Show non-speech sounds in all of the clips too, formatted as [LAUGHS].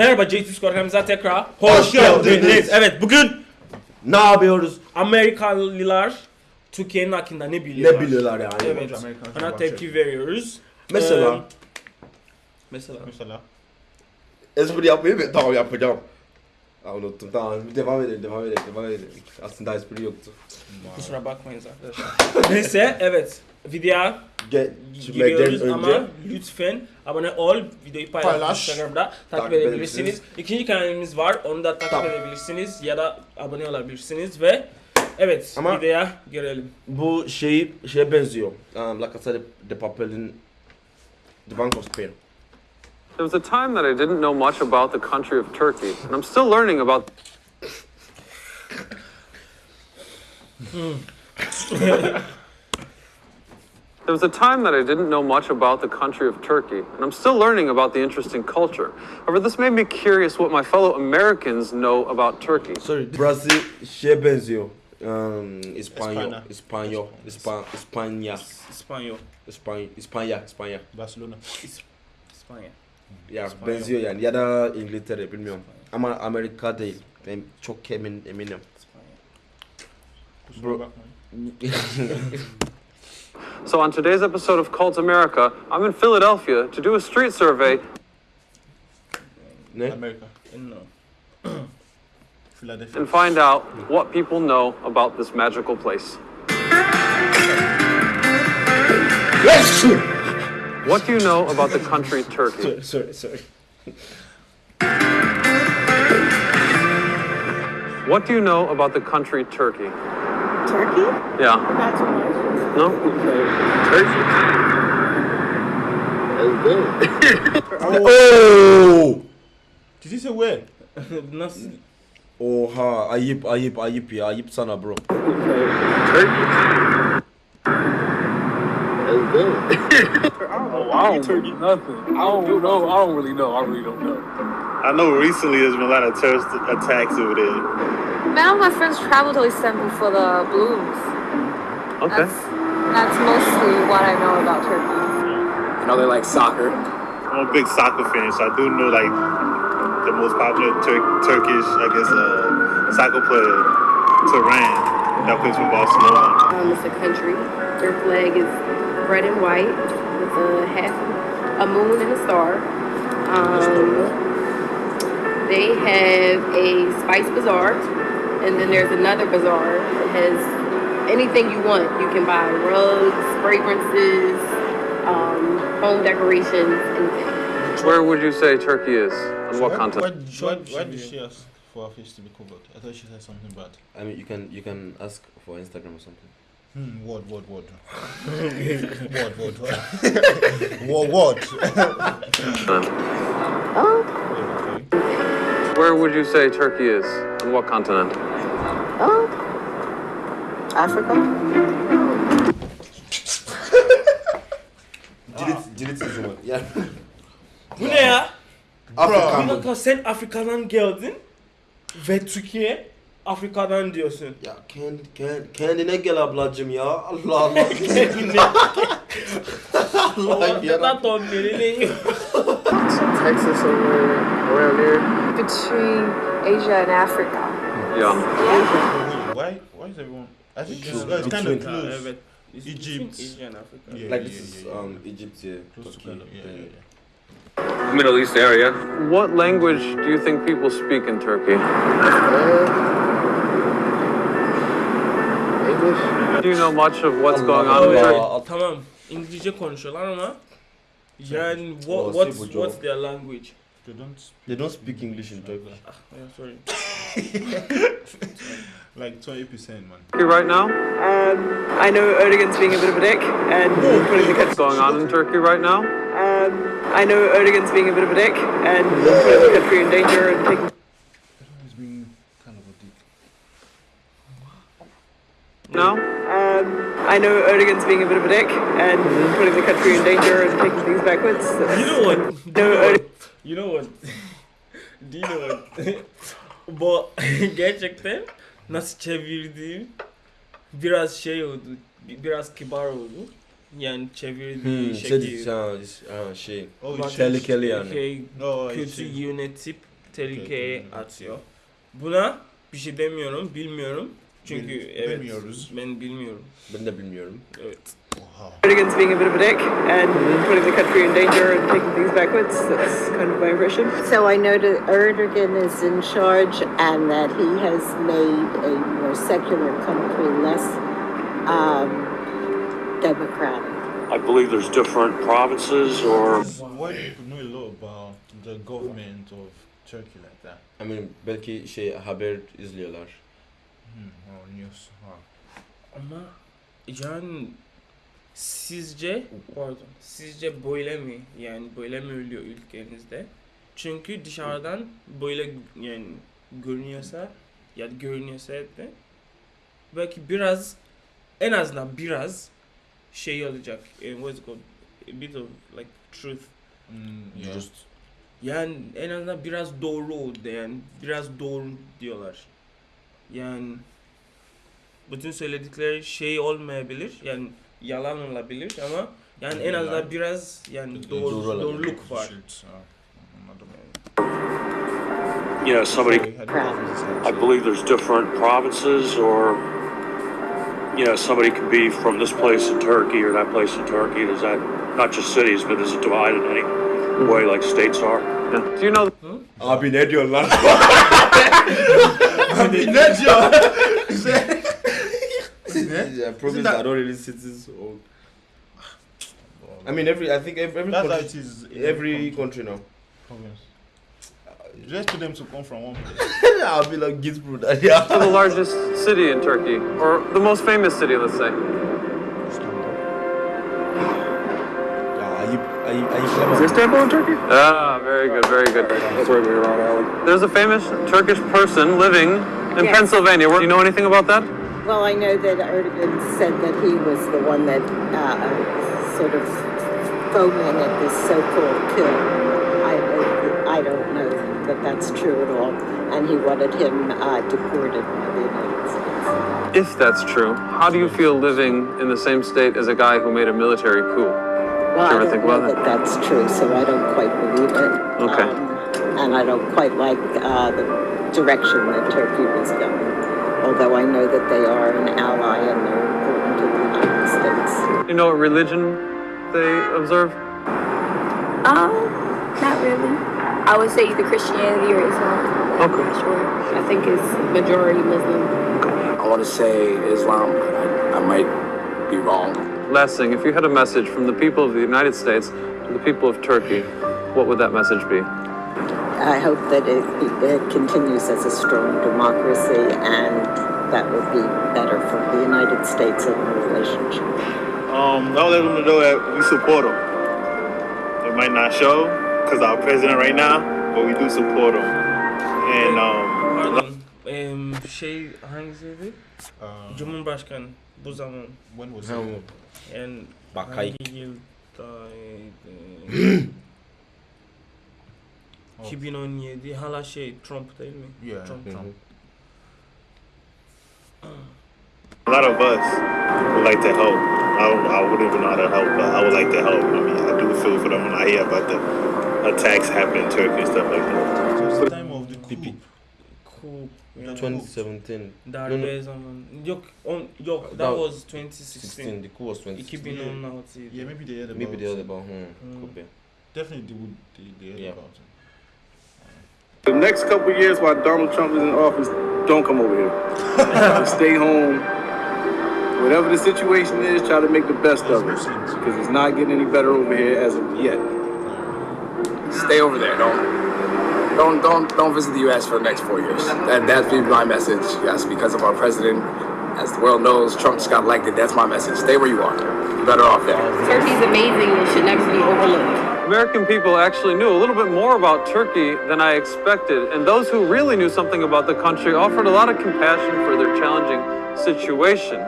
Merhaba JT Skor kanalımıza tekrar Hoş geldiniz. Evet bugün Ne yapıyoruz? Amerikalılar Türkiye'nin hakkında ne biliyorlar? Ne biliyorlar yani? Evet. Amerikan Ona tepki veriyoruz. Mesela Ee, mesela. Mesela. espri yapmayı mı? Tamam yapacağım. Aa, unuttum tamam devam edelim devam edelim devam edelim. Aslında espri yoktu. Kusura bakmayın arkadaşlar. [LAUGHS] Neyse evet. Videoya Ge giriyoruz Gitmekten ama önce lütfen abone ol. Videoyu paylaş. Paylaş. Instagram'da takip, Takip edebilirsiniz. edebilirsiniz. İkinci kanalımız var. Onu da takip Tamam. edebilirsiniz ya da abone olabilirsiniz ve evet Ama- videoya girelim. bu şey şeye benziyor. Um, La Casa de, de Papel'in The Bank of Spain. There was a time that I didn't know much about the country of Turkey, and I'm still learning about There was a time that I didn't know much about the country of Turkey, and I'm still learning about the interesting culture. However, this made me curious what my fellow Americans know about Turkey. Sorry. Burası şeye benziyor. Um, İspanyol, Espanya. İspanyol, İspan, İspanya, İspanyol. İspanya, İspanya, İspanya. Barcelona. İspanya. Ya İspanyol. benziyor yani ya da İngiltere bilmiyorum. Ama Amerika değil. Ben çok emin eminim. Bro. [LAUGHS] So, on today's episode of Kult America, I'm in Philadelphia to do a street survey ne? Amerika. No. [CLEARS THROAT] Philadelphia. and find out what people know about this magical place. Yes! What do you know about the country Turkey? Sorry, sorry. What do you know about the country Turkey? Turkey? Yeah. Not too much. No? [LAUGHS] Oh! Did you say where? Nasıl? Oha ayıp ayıp ayıp ya ayıp sana bro. [LAUGHS] Oh, I don't Turkey nothing. I don't know. I don't really know. I really don't know. I know recently there's been a lot of terrorist attacks over there. Man, my friends travel to Istanbul for the blooms. Okay. That's, that's mostly what I know about Turkey. I know they like soccer. I'm a big soccer fan, so I do know like the most popular Tur- Turkish, I guess, uh, soccer player, Turan, that plays for Barcelona. Um, it's a country. Their flag is red and white with a half a moon and a star. Um, they have a spice bazaar, and then there's another bazaar that has anything you want. You can buy rugs, fragrances, um, home decorations, and Where would you say Turkey is? On what Why, continent? why, why did she ask for her face to be covered? I thought she said something bad. I mean you can you can ask for Instagram or something. Hmm, word, word, word. [LAUGHS] word, word, word. [LAUGHS] word, word. okay. Where would you say Turkey is? On what continent? Africa. [LAUGHS] Cirit cirit o zaman. Yani Bu ne ya? Bir Afrika. dakika sen Afrika'dan geldin ve Türkiye Afrika'dan diyorsun. Ya kendi, kendi, kendine gel ablacım ya. Allah [LAUGHS] Allah. Allah ya. Ortada tonlerini Texas somewhere around there. Between Asia and Africa. Yeah. Wait, why, why is everyone? I think it's, True. uh, it's kind of close. Evet. It's Egypt. Asia and Africa. Yeah, Like yeah, this is yeah, yeah. um Egypt yeah. Close to Turkey. kind of, yeah, yeah, yeah. Middle East area. What language do you think people speak in Turkey? English? Do you know much of what's going on in Allah. Turkey? Allah. Tamam. İngilizce konuşuyorlar ama yani what, what's what's their language? They don't speak They don't speak English in Turkey. Ah, yeah, sorry. [LAUGHS] like 20%, man. Turkey right now? Um, I know Erdogan's being a bit of a dick and putting the What's going on in Turkey right now? Um, I know Erdogan's being a bit of a dick and putting the country in danger and taking No? Um, I know Erdogan's being a bit of a dick and putting the country in danger and taking things backwards. You know what? No, Erdogan. You know what? [LAUGHS] Do you know what? [LAUGHS] Bu [LAUGHS] gerçekten nasıl çevirdiğim biraz şey oldu. bi- Biraz kibar oldu. Yani çevirdiği Hmm, şey, şekil. ha, ha, şey. Oh, Bak- it's Tehlikeli yani. Şey, No, kötü yönetip tehlikeye atıyor. Buna bir şey demiyorum, bilmiyorum. Çünkü Bil- evet bilmiyoruz. ben bilmiyorum. Ben de bilmiyorum. Evet. Wow. Erdogan's being a bit of a dick and putting the country in danger and taking things backwards. That's kind of my impression. So I know that Erdogan is in charge and that he has made a more secular country less um, democratic. I believe there's different provinces or Why do people know a lot about the government of Turkey like that? I mean belki şey haber izliyorlar. Hmm, or news. Wow. Ama yani sizce pardon sizce böyle mi yani böyle mi ölüyor ülkenizde? Çünkü dışarıdan böyle yani görünüyorsa ya da görünüyorsa de belki biraz en azından biraz şey olacak. eh, what's it called? A bit of like truth. Mm, yeah. Just Yani en azından biraz doğru oldu yani biraz doğru diyorlar. Yani bütün söyledikleri şey olmayabilir yani yalan olabilir ama yani en azından biraz yani doğru, Doğru doğruluk var. Should, another you know somebody I don't know if it's I believe there's different provinces or you know somebody could be from this place in Turkey or that place in Turkey. Is that not just cities, but is it divided in any mm-hmm. way like states are? Do you know Abi ne diyorsun lan? [LAUGHS] Abi ne diyor? yeah, province that- are not really cities. Or... I mean, every I think every every That's how country, it is. every country. country now. province. Just to them to come from one place. [LAUGHS] I'll be like Gizbro. that, Yeah. [LAUGHS] the largest city in Turkey, or the most famous city, let's say? Yeah, ayıp, ayıp, Is ayıplama. Istanbul in Turkey? Ah, very good, very good. That's right there around alley. There's a famous Turkish person living in Yes. Pennsylvania. Do you know anything about that? Well, I know that Erdogan said that he was the one that uh, sort of fomented this so-called coup. I, I don't know that that's true at all, and he wanted him uh, deported by the United States. If that's true, how do you feel living in the same state as a guy who made a military coup? Well, you I ever don't think know about that that's true, so I don't quite believe it. Okay. Um, and I don't quite like uh, the direction that Turkey was going. Although I know that they are an ally and they're important to the United States. You know what religion they observe? Um, not really. I would say either Christianity or Islam. I'm Okay. not sure. I think it's majority Muslim. I want to say Islam. I, I might be wrong. Last thing, if you had a message from the people of the United States to the people of Turkey, what would that message be? I hope that it, it continues as a strong democracy and that would be better for the United States and the relationship. Um, I'll let them know that we support them. It might not show because our president right now, but we do support them. And um, Pardon. şey hangisiydi? Um, Cumhurbaşkanı bu zaman when was Ha, it? bu. yani Bakay. hangi yıldaydı? Uh, [GASPS] oh. 2017 hala şey Trump değil mi? Yeah. Trump. Hı mhm. hı. a lot of us would like to help. I, don't, I wouldn't even know how to help, but I would like to help. I mean, I do feel for them when I hear about the attacks happening in Turkey and stuff like that. So the time of the coup. Pipi. Cool. 2017. darbe No, no. zaman. Yok on yok that That- was 2016. 16. The coup was 2016. 2016 'ydi. Yeah, maybe they heard about Maybe the it. other about hmm, Mm. could be. Definitely they would. They, they heard Yeah. about it. The next couple years while Donald Trump is in office, don't come over here. [LAUGHS] Stay home. Whatever the situation is, try to make the best of it. Because it's not getting any better over here as of yet. Stay over there. Don't don't don't don't visit the U.S. for the next four years. That that's be my message. Yes, because of our president. As the world knows, Trump just got elected. That's my message. Stay where you are. You're better off there. Turkey's amazing and should never be overlooked. American people actually knew a little bit more about Turkey than I expected, and those who really knew something about the country offered a lot of compassion for their challenging situation.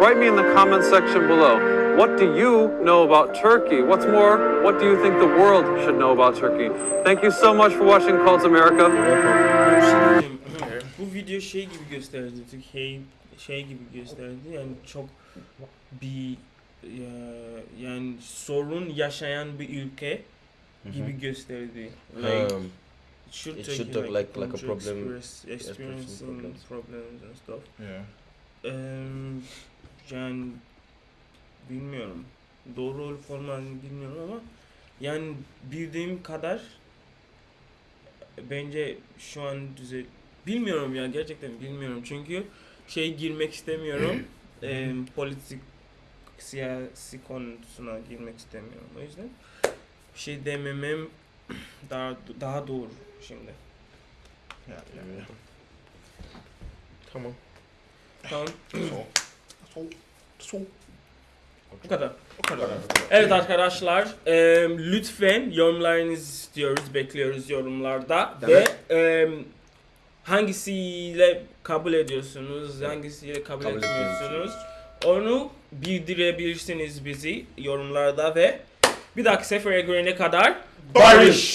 Write me in the comment section below. What do you know about Turkey? What's more, what do you think the world should know about Turkey? Thank you so much for watching Kult America. Bir şey diyeyim. Bu video şey gibi gösterdi. Türkiye şey gibi gösterdi. Yani çok bir yani sorun yaşayan bir ülke gibi gösterdi. Like, Um, should It should you, look like- like a problem, experience- experiencing experiencing problems. problems and stuff. Yeah. Eee, yani bilmiyorum. Doğru olup olmadığını bilmiyorum ama yani bildiğim kadar bence şu an düzel bilmiyorum ya gerçekten bilmiyorum çünkü şey girmek istemiyorum [CLEARS THROAT] Eee, politik siyasi konusuna girmek istemiyorum o yüzden bir şey dememem [CLEARS THROAT] daha daha doğru şimdi. Yeah, yeah. Tamam. Tamam. So, so. Bu kadar. O kadar. Evet arkadaşlar eee, lütfen yorumlarınızı istiyoruz, bekliyoruz yorumlarda ve eee, hangisiyle kabul ediyorsunuz, hangisiyle kabul, Kabul etmiyorsunuz onu bildirebilirsiniz bizi yorumlarda ve bir dahaki sefere görene kadar Barış!